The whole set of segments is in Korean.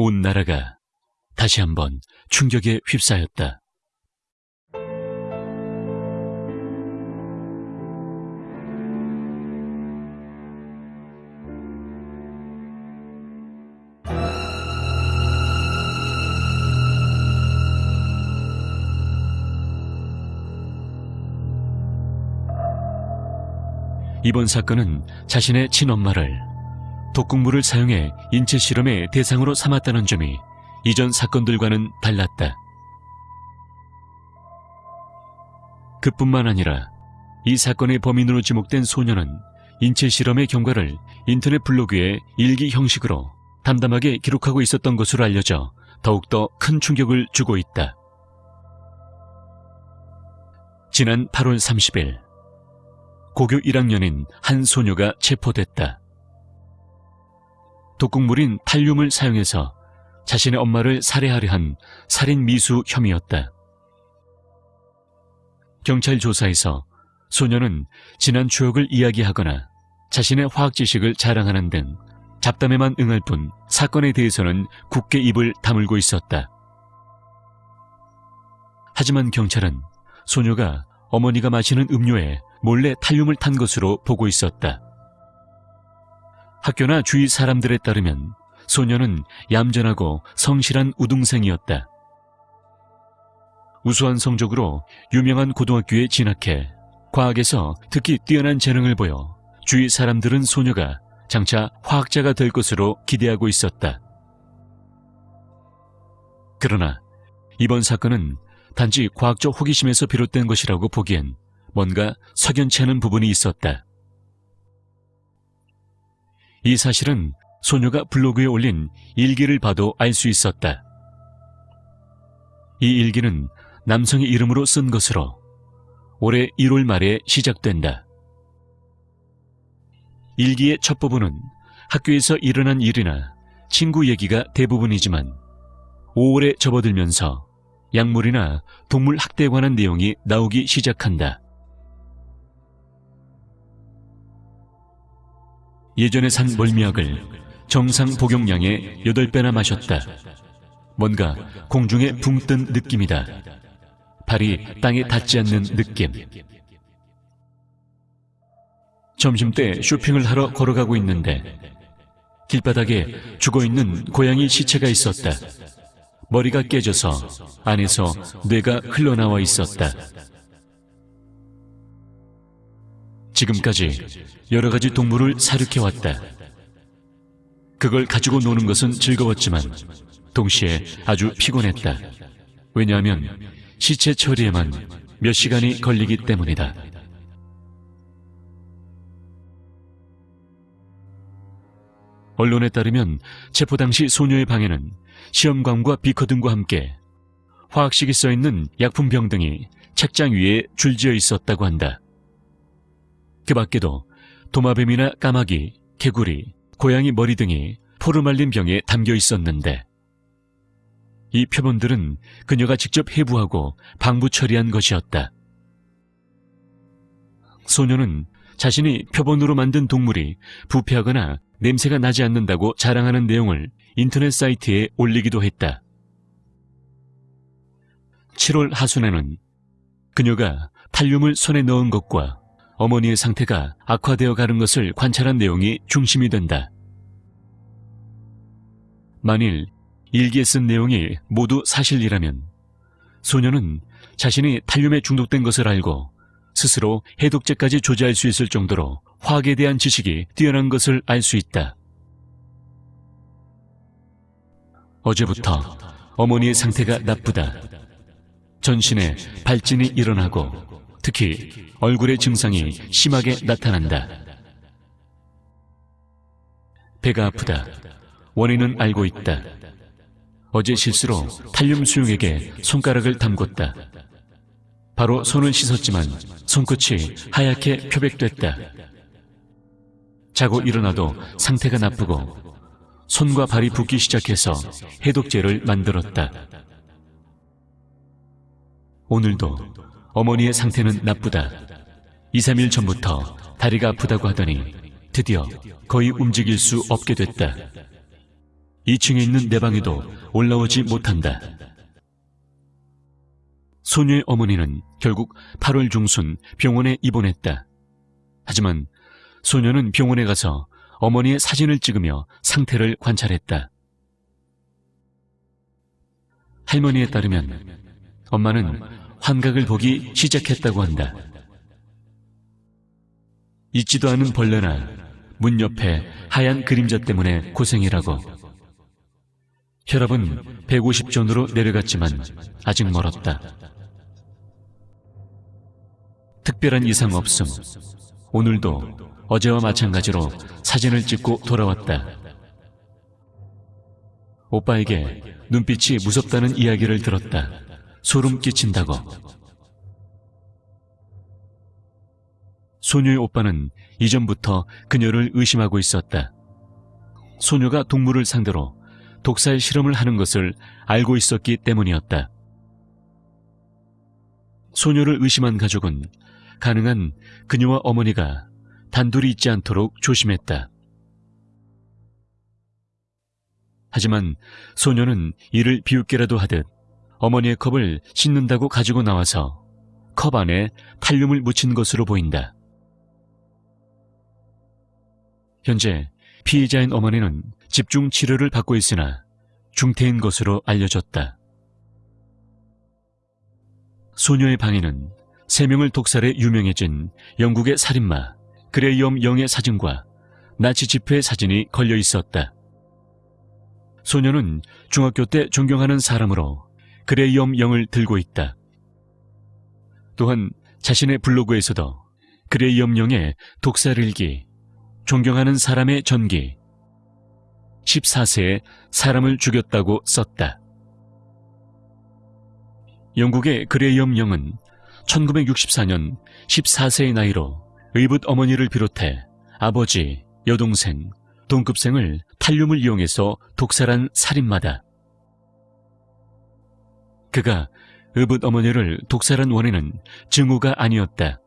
온 나라가 다시 한번 충격에 휩싸였다. 이번 사건은 자신의 친엄마를 독극물을 사용해 인체 실험의 대상으로 삼았다는 점이 이전 사건들과는 달랐다. 그뿐만 아니라 이 사건의 범인으로 지목된 소녀는 인체 실험의 경과를 인터넷 블로그에 일기 형식으로 담담하게 기록하고 있었던 것으로 알려져 더욱더 큰 충격을 주고 있다. 지난 8월 30일 고교 1학년인 한 소녀가 체포됐다. 독극물인 탈륨을 사용해서 자신의 엄마를 살해하려 한 살인 미수 혐의였다. 경찰 조사에서 소녀는 지난 추억을 이야기하거나 자신의 화학 지식을 자랑하는 등 잡담에만 응할 뿐 사건에 대해서는 굳게 입을 다물고 있었다. 하지만 경찰은 소녀가 어머니가 마시는 음료에 몰래 탈륨을 탄 것으로 보고 있었다. 학교나 주위 사람들에 따르면 소녀는 얌전하고 성실한 우등생이었다. 우수한 성적으로 유명한 고등학교에 진학해 과학에서 특히 뛰어난 재능을 보여 주위 사람들은 소녀가 장차 화학자가 될 것으로 기대하고 있었다. 그러나 이번 사건은 단지 과학적 호기심에서 비롯된 것이라고 보기엔 뭔가 석연치 않은 부분이 있었다. 이 사실은 소녀가 블로그에 올린 일기를 봐도 알 수 있었다. 이 일기는 남성의 이름으로 쓴 것으로 올해 1월 말에 시작된다. 일기의 첫 부분은 학교에서 일어난 일이나 친구 얘기가 대부분이지만 5월에 접어들면서 약물이나 동물 학대에 관한 내용이 나오기 시작한다. 예전에 산 멀미약을 정상 복용량의 8배나 마셨다. 뭔가 공중에 붕 뜬 느낌이다. 발이 땅에 닿지 않는 느낌. 점심때 쇼핑을 하러 걸어가고 있는데 길바닥에 죽어있는 고양이 시체가 있었다. 머리가 깨져서 안에서 뇌가 흘러나와 있었다. 지금까지 여러 가지 동물을 사육해왔다. 그걸 가지고 노는 것은 즐거웠지만 동시에 아주 피곤했다. 왜냐하면 시체 처리에만 몇 시간이 걸리기 때문이다. 언론에 따르면 체포 당시 소녀의 방에는 시험관과 비커 등과 함께 화학식이 써있는 약품병 등이 책장 위에 줄지어 있었다고 한다. 그 밖에도 도마뱀이나 까마귀, 개구리, 고양이 머리 등이 포르말린 병에 담겨 있었는데 이 표본들은 그녀가 직접 해부하고 방부 처리한 것이었다. 소녀는 자신이 표본으로 만든 동물이 부패하거나 냄새가 나지 않는다고 자랑하는 내용을 인터넷 사이트에 올리기도 했다. 7월 하순에는 그녀가 탈륨을 손에 넣은 것과 어머니의 상태가 악화되어 가는 것을 관찰한 내용이 중심이 된다. 만일 일기에 쓴 내용이 모두 사실이라면 소녀는 자신이 탈륨에 중독된 것을 알고 스스로 해독제까지 조제할 수 있을 정도로 화학에 대한 지식이 뛰어난 것을 알 수 있다. 어제부터 어머니의 상태가 나쁘다. 전신에 발진이 일어나고 특히 얼굴의 증상이 심하게 나타난다. 배가 아프다. 원인은 알고 있다. 어제 실수로 탈륨 수용액에 손가락을 담궜다. 바로 손을 씻었지만 손끝이 하얗게 표백됐다. 자고 일어나도 상태가 나쁘고 손과 발이 붓기 시작해서 해독제를 만들었다. 오늘도 어머니의 상태는 나쁘다. 2, 3일 전부터 다리가 아프다고 하더니 드디어 거의 움직일 수 없게 됐다. 2층에 있는 내 방에도 올라오지 못한다. 소녀의 어머니는 결국 8월 중순 병원에 입원했다. 하지만 소녀는 병원에 가서 어머니의 사진을 찍으며 상태를 관찰했다. 할머니에 따르면 엄마는 환각을 보기 시작했다고 한다. 잊지도 않은 벌레나 문 옆에 하얀 그림자 때문에 고생이라고. 혈압은 150전으로 내려갔지만 아직 멀었다. 특별한 이상 없음. 오늘도 어제와 마찬가지로 사진을 찍고 돌아왔다. 오빠에게 눈빛이 무섭다는 이야기를 들었다. 소름 끼친다고. 소녀의 오빠는 이전부터 그녀를 의심하고 있었다. 소녀가 동물을 상대로 독살 실험을 하는 것을 알고 있었기 때문이었다. 소녀를 의심한 가족은 가능한 그녀와 어머니가 단둘이 있지 않도록 조심했다. 하지만 소녀는 이를 비웃게라도 하듯 어머니의 컵을 씻는다고 가지고 나와서 컵 안에 탈륨을 묻힌 것으로 보인다. 현재 피해자인 어머니는 집중 치료를 받고 있으나 중태인 것으로 알려졌다. 소녀의 방에는 세 명을 독살해 유명해진 영국의 살인마 그레이엄 영의 사진과 나치 집회 사진이 걸려 있었다. 소녀는 중학교 때 존경하는 사람으로 그레이엄 영을 들고 있다. 또한 자신의 블로그에서도 그레이엄 영의 독살일기, 존경하는 사람의 전기, 14세에 사람을 죽였다고 썼다. 영국의 그레이엄 영은 1964년 14세의 나이로 의붓 어머니를 비롯해 아버지, 여동생, 동급생을 탈륨을 이용해서 독살한 살인마다. 그가 의붓 어머니를 독살한 원인은 증오가 아니었다.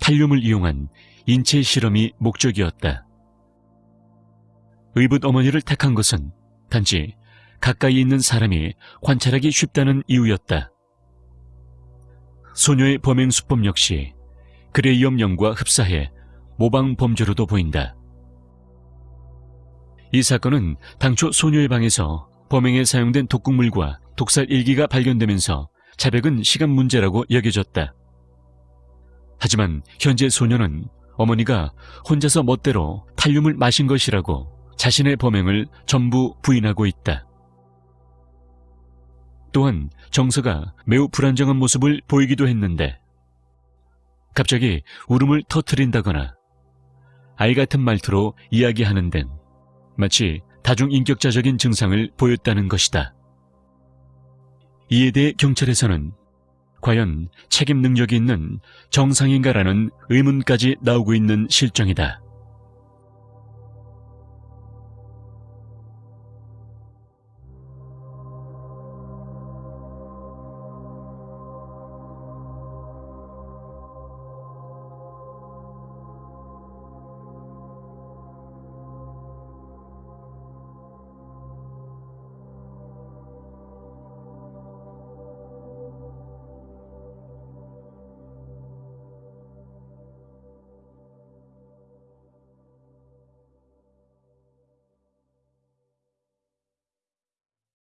탈륨을 이용한 인체 실험이 목적이었다. 의붓 어머니를 택한 것은 단지 가까이 있는 사람이 관찰하기 쉽다는 이유였다. 소녀의 범행 수법 역시 그레이엄 영과 흡사해 모방 범죄로도 보인다. 이 사건은 당초 소녀의 방에서 범행에 사용된 독극물과 독살 일기가 발견되면서 자백은 시간 문제라고 여겨졌다. 하지만 현재 소녀는 어머니가 혼자서 멋대로 탈륨을 마신 것이라고 자신의 범행을 전부 부인하고 있다. 또한 정서가 매우 불안정한 모습을 보이기도 했는데 갑자기 울음을 터트린다거나 아이 같은 말투로 이야기하는 데는 마치 다중인격자적인 증상을 보였다는 것이다. 이에 대해 경찰에서는 과연 책임 능력이 있는 정상인가라는 의문까지 나오고 있는 실정이다.